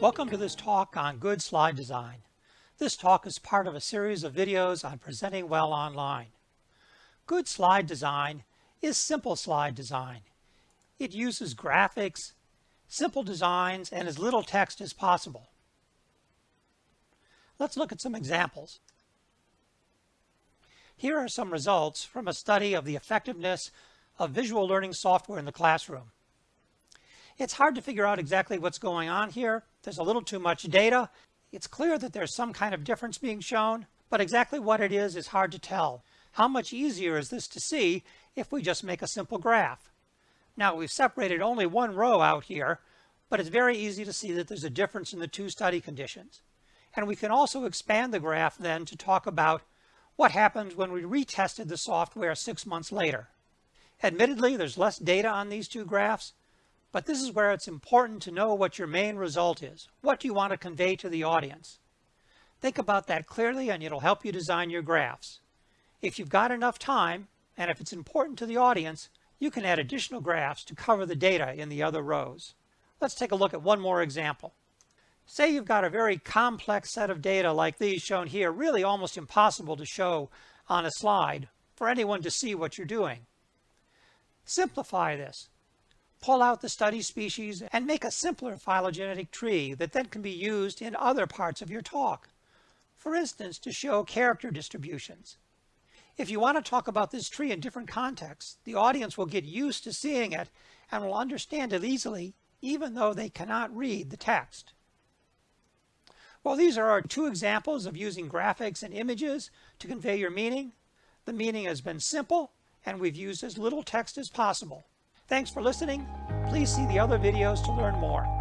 Welcome to this talk on good slide design. This talk is part of a series of videos on presenting well online. Good slide design is simple slide design. It uses graphics, simple designs, and as little text as possible. Let's look at some examples. Here are some results from a study of the effectiveness of visual learning software in the classroom. It's hard to figure out exactly what's going on here. There's a little too much data. It's clear that there's some kind of difference being shown, but exactly what it is is hard to tell. How much easier is this to see if we just make a simple graph? Now we've separated only one row out here, but it's very easy to see that there's a difference in the two study conditions. And we can also expand the graph then to talk about what happens when we retested the software six months later. Admittedly, there's less data on these two graphs, but this is where it's important to know what your main result is. What do you want to convey to the audience? Think about that clearly and it'll help you design your graphs. If you've got enough time, and if it's important to the audience, you can add additional graphs to cover the data in the other rows. Let's take a look at one more example. Say you've got a very complex set of data like these shown here, really almost impossible to show on a slide for anyone to see what you're doing. Simplify this pull out the study species, and make a simpler phylogenetic tree that then can be used in other parts of your talk. For instance, to show character distributions. If you want to talk about this tree in different contexts, the audience will get used to seeing it and will understand it easily, even though they cannot read the text. Well, these are our two examples of using graphics and images to convey your meaning. The meaning has been simple, and we've used as little text as possible. Thanks for listening. Please see the other videos to learn more.